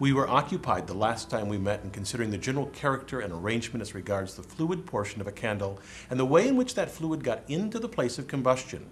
We were occupied the last time we met in considering the general character and arrangement as regards the fluid portion of a candle and the way in which that fluid got into the place of combustion.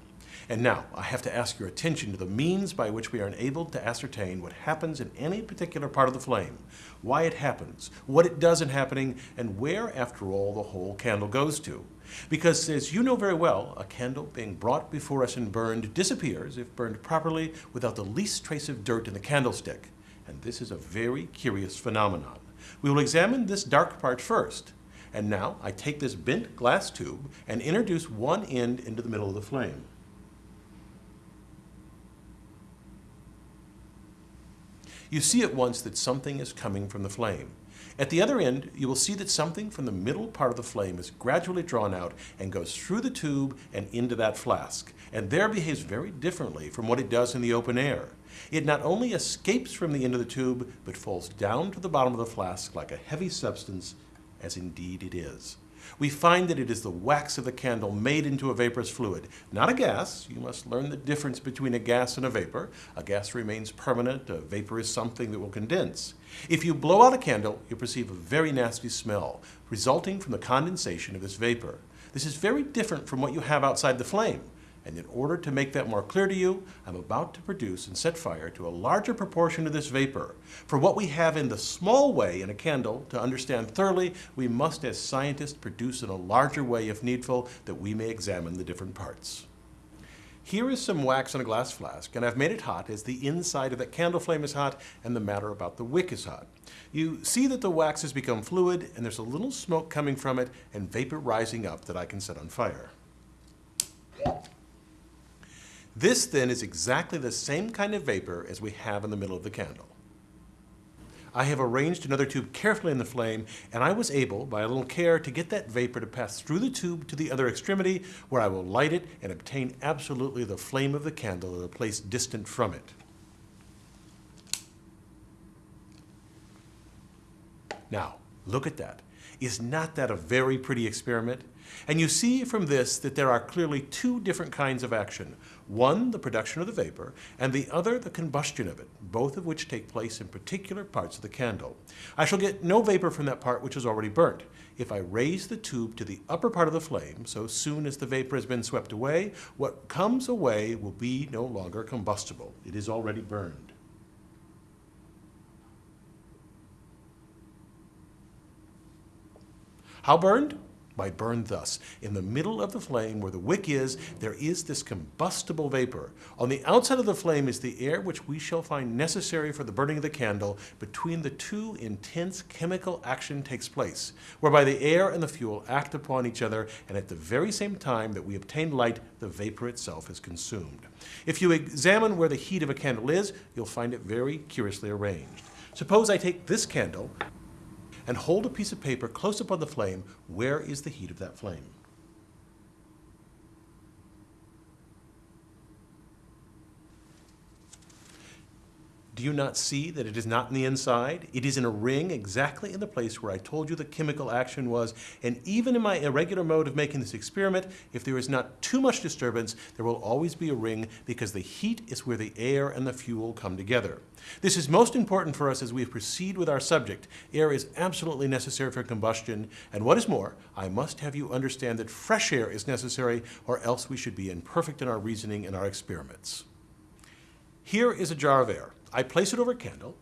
And now, I have to ask your attention to the means by which we are enabled to ascertain what happens in any particular part of the flame, why it happens, what it does in happening, and where, after all, the whole candle goes to. Because, as you know very well, a candle being brought before us and burned disappears, if burned properly, without the least trace of dirt in the candlestick. And this is a very curious phenomenon. We will examine this dark part first. And now I take this bent glass tube and introduce one end into the middle of the flame. you see at once that something is coming from the flame. At the other end, you will see that something from the middle part of the flame is gradually drawn out and goes through the tube and into that flask, and there behaves very differently from what it does in the open air. It not only escapes from the end of the tube, but falls down to the bottom of the flask like a heavy substance, as indeed it is we find that it is the wax of the candle made into a vaporous fluid, not a gas. You must learn the difference between a gas and a vapor. A gas remains permanent, a vapor is something that will condense. If you blow out a candle, you perceive a very nasty smell resulting from the condensation of this vapor. This is very different from what you have outside the flame. And in order to make that more clear to you, I'm about to produce and set fire to a larger proportion of this vapor. For what we have in the small way in a candle, to understand thoroughly, we must as scientists produce in a larger way if needful, that we may examine the different parts. Here is some wax in a glass flask, and I've made it hot as the inside of that candle flame is hot and the matter about the wick is hot. You see that the wax has become fluid and there's a little smoke coming from it and vapor rising up that I can set on fire. This then is exactly the same kind of vapor as we have in the middle of the candle. I have arranged another tube carefully in the flame, and I was able, by a little care, to get that vapor to pass through the tube to the other extremity, where I will light it and obtain absolutely the flame of the candle at a place distant from it. Now, look at that. Is not that a very pretty experiment? And you see from this that there are clearly two different kinds of action. One, the production of the vapor, and the other, the combustion of it, both of which take place in particular parts of the candle. I shall get no vapor from that part which is already burnt. If I raise the tube to the upper part of the flame, so soon as the vapor has been swept away, what comes away will be no longer combustible. It is already burned. How burned? by burned thus. In the middle of the flame where the wick is, there is this combustible vapor. On the outside of the flame is the air which we shall find necessary for the burning of the candle. Between the two, intense chemical action takes place, whereby the air and the fuel act upon each other, and at the very same time that we obtain light, the vapor itself is consumed. If you examine where the heat of a candle is, you'll find it very curiously arranged. Suppose I take this candle and hold a piece of paper close up on the flame, where is the heat of that flame? Do you not see that it is not in the inside? It is in a ring exactly in the place where I told you the chemical action was. And even in my irregular mode of making this experiment, if there is not too much disturbance, there will always be a ring because the heat is where the air and the fuel come together. This is most important for us as we proceed with our subject. Air is absolutely necessary for combustion. And what is more, I must have you understand that fresh air is necessary or else we should be imperfect in our reasoning and our experiments. Here is a jar of air. I place it over a candle,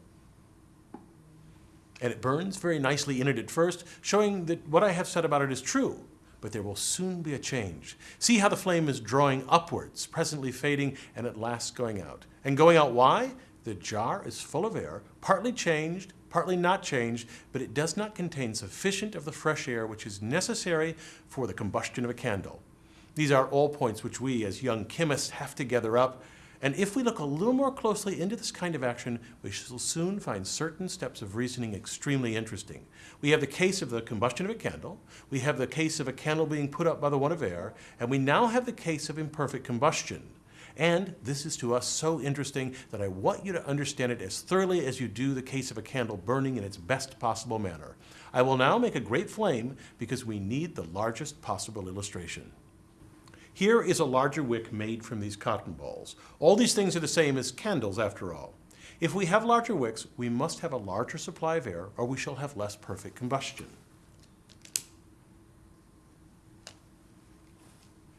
and it burns very nicely in it at first, showing that what I have said about it is true, but there will soon be a change. See how the flame is drawing upwards, presently fading, and at last going out. And going out why? The jar is full of air, partly changed, partly not changed, but it does not contain sufficient of the fresh air which is necessary for the combustion of a candle. These are all points which we, as young chemists, have to gather up and if we look a little more closely into this kind of action, we shall soon find certain steps of reasoning extremely interesting. We have the case of the combustion of a candle, we have the case of a candle being put up by the want of air, and we now have the case of imperfect combustion. And this is to us so interesting that I want you to understand it as thoroughly as you do the case of a candle burning in its best possible manner. I will now make a great flame because we need the largest possible illustration. Here is a larger wick made from these cotton balls. All these things are the same as candles after all. If we have larger wicks, we must have a larger supply of air or we shall have less perfect combustion.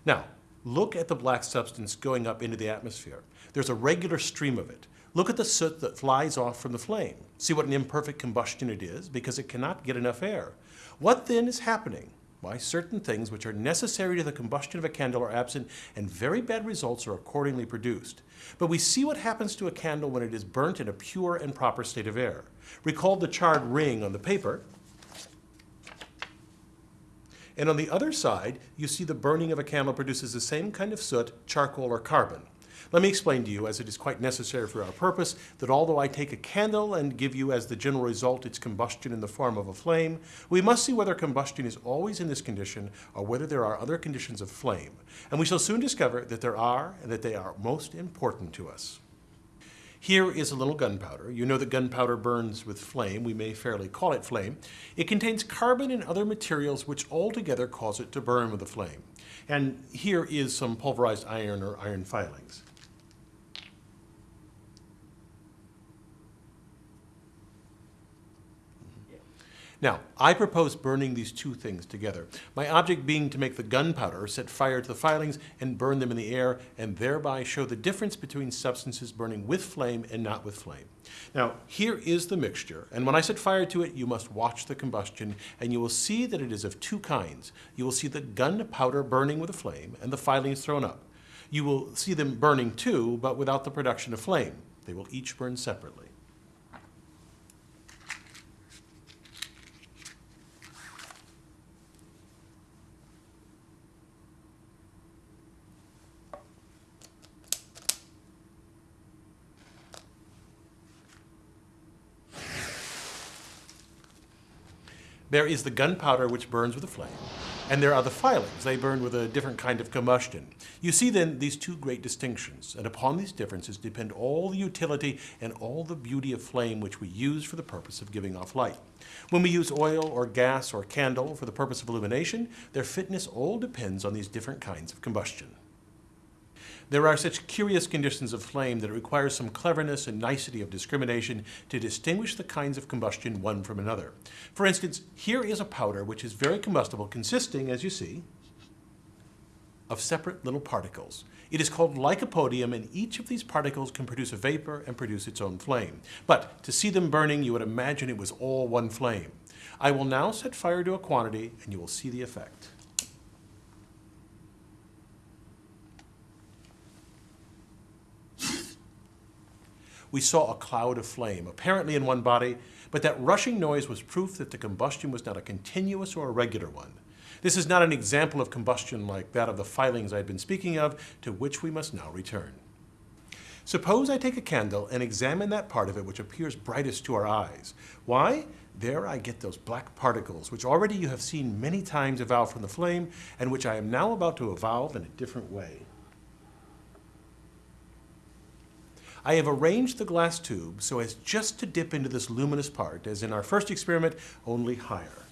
Now, look at the black substance going up into the atmosphere. There's a regular stream of it. Look at the soot that flies off from the flame. See what an imperfect combustion it is because it cannot get enough air. What then is happening? Why, certain things which are necessary to the combustion of a candle are absent and very bad results are accordingly produced. But we see what happens to a candle when it is burnt in a pure and proper state of air. Recall the charred ring on the paper. And on the other side, you see the burning of a candle produces the same kind of soot, charcoal, or carbon. Let me explain to you, as it is quite necessary for our purpose, that although I take a candle and give you as the general result its combustion in the form of a flame, we must see whether combustion is always in this condition or whether there are other conditions of flame. And we shall soon discover that there are and that they are most important to us. Here is a little gunpowder. You know that gunpowder burns with flame. We may fairly call it flame. It contains carbon and other materials which altogether cause it to burn with a flame. And here is some pulverized iron or iron filings. Now, I propose burning these two things together, my object being to make the gunpowder set fire to the filings and burn them in the air, and thereby show the difference between substances burning with flame and not with flame. Now, here is the mixture, and when I set fire to it, you must watch the combustion, and you will see that it is of two kinds. You will see the gunpowder burning with a flame and the filings thrown up. You will see them burning too, but without the production of flame. They will each burn separately. There is the gunpowder which burns with a flame, and there are the filings. They burn with a different kind of combustion. You see then these two great distinctions, and upon these differences depend all the utility and all the beauty of flame which we use for the purpose of giving off light. When we use oil or gas or candle for the purpose of illumination, their fitness all depends on these different kinds of combustion. There are such curious conditions of flame that it requires some cleverness and nicety of discrimination to distinguish the kinds of combustion one from another. For instance, here is a powder which is very combustible, consisting, as you see, of separate little particles. It is called lycopodium, and each of these particles can produce a vapor and produce its own flame. But to see them burning, you would imagine it was all one flame. I will now set fire to a quantity, and you will see the effect. We saw a cloud of flame, apparently in one body, but that rushing noise was proof that the combustion was not a continuous or a regular one. This is not an example of combustion like that of the filings I had been speaking of, to which we must now return. Suppose I take a candle and examine that part of it which appears brightest to our eyes. Why? There I get those black particles, which already you have seen many times evolve from the flame, and which I am now about to evolve in a different way. I have arranged the glass tube so as just to dip into this luminous part, as in our first experiment, only higher.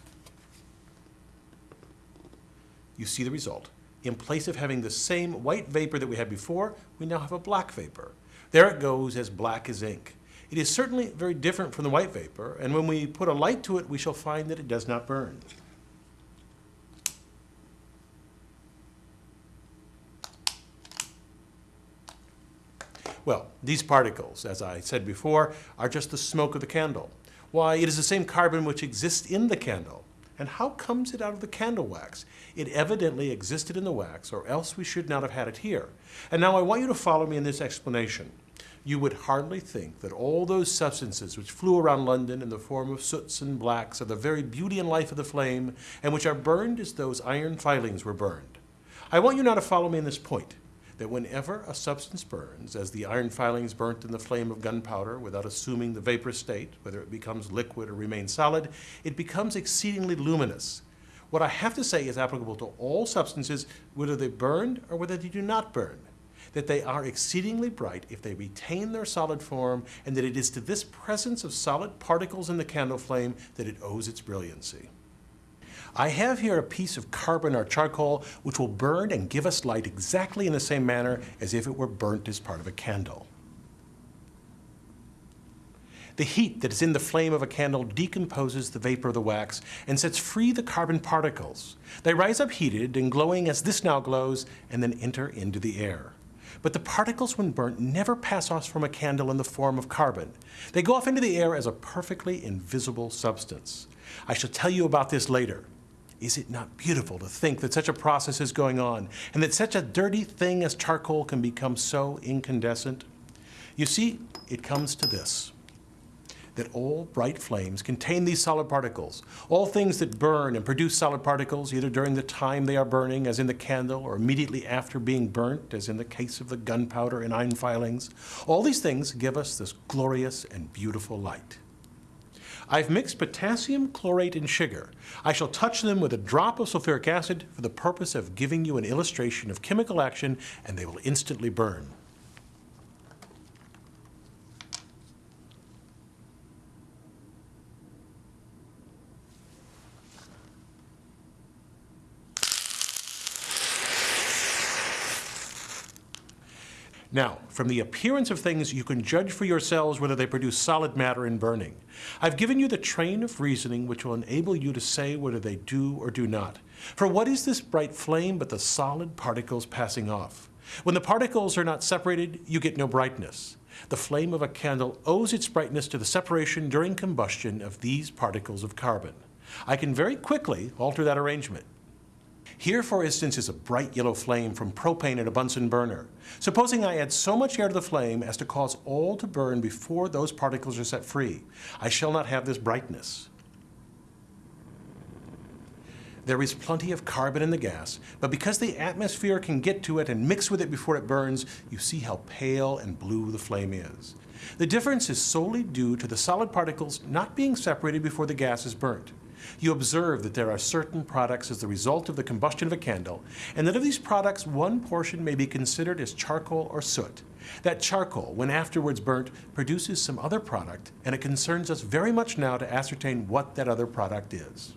You see the result. In place of having the same white vapor that we had before, we now have a black vapor. There it goes as black as ink. It is certainly very different from the white vapor, and when we put a light to it, we shall find that it does not burn. Well, these particles, as I said before, are just the smoke of the candle. Why, it is the same carbon which exists in the candle. And how comes it out of the candle wax? It evidently existed in the wax, or else we should not have had it here. And now I want you to follow me in this explanation. You would hardly think that all those substances which flew around London in the form of soots and blacks are the very beauty and life of the flame, and which are burned as those iron filings were burned. I want you now to follow me in this point that whenever a substance burns, as the iron filings burnt in the flame of gunpowder without assuming the vapor state, whether it becomes liquid or remains solid, it becomes exceedingly luminous. What I have to say is applicable to all substances, whether they burned or whether they do not burn, that they are exceedingly bright if they retain their solid form, and that it is to this presence of solid particles in the candle flame that it owes its brilliancy. I have here a piece of carbon or charcoal which will burn and give us light exactly in the same manner as if it were burnt as part of a candle. The heat that is in the flame of a candle decomposes the vapor of the wax and sets free the carbon particles. They rise up heated and glowing as this now glows and then enter into the air. But the particles, when burnt, never pass off from a candle in the form of carbon. They go off into the air as a perfectly invisible substance. I shall tell you about this later. Is it not beautiful to think that such a process is going on and that such a dirty thing as charcoal can become so incandescent? You see, it comes to this that all bright flames contain these solid particles. All things that burn and produce solid particles, either during the time they are burning, as in the candle, or immediately after being burnt, as in the case of the gunpowder and iron filings, all these things give us this glorious and beautiful light. I've mixed potassium chlorate and sugar. I shall touch them with a drop of sulfuric acid for the purpose of giving you an illustration of chemical action, and they will instantly burn. Now, from the appearance of things, you can judge for yourselves whether they produce solid matter in burning. I've given you the train of reasoning which will enable you to say whether they do or do not. For what is this bright flame but the solid particles passing off? When the particles are not separated, you get no brightness. The flame of a candle owes its brightness to the separation during combustion of these particles of carbon. I can very quickly alter that arrangement. Here, for instance, is a bright yellow flame from propane in a Bunsen burner. Supposing I add so much air to the flame as to cause all to burn before those particles are set free, I shall not have this brightness. There is plenty of carbon in the gas, but because the atmosphere can get to it and mix with it before it burns, you see how pale and blue the flame is. The difference is solely due to the solid particles not being separated before the gas is burnt you observe that there are certain products as the result of the combustion of a candle, and that of these products, one portion may be considered as charcoal or soot. That charcoal, when afterwards burnt, produces some other product, and it concerns us very much now to ascertain what that other product is.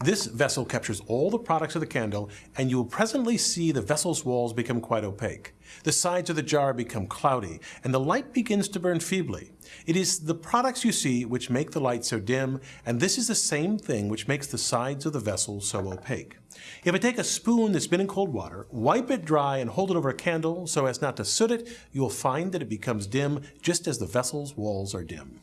This vessel captures all the products of the candle, and you will presently see the vessel's walls become quite opaque. The sides of the jar become cloudy, and the light begins to burn feebly. It is the products you see which make the light so dim, and this is the same thing which makes the sides of the vessel so opaque. If I take a spoon that's been in cold water, wipe it dry, and hold it over a candle so as not to soot it, you will find that it becomes dim just as the vessel's walls are dim.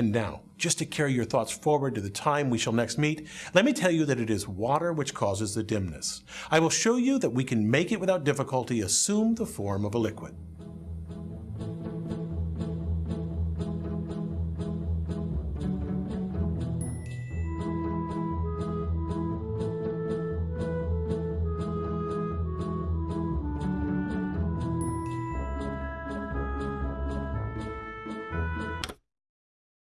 And now, just to carry your thoughts forward to the time we shall next meet, let me tell you that it is water which causes the dimness. I will show you that we can make it without difficulty assume the form of a liquid.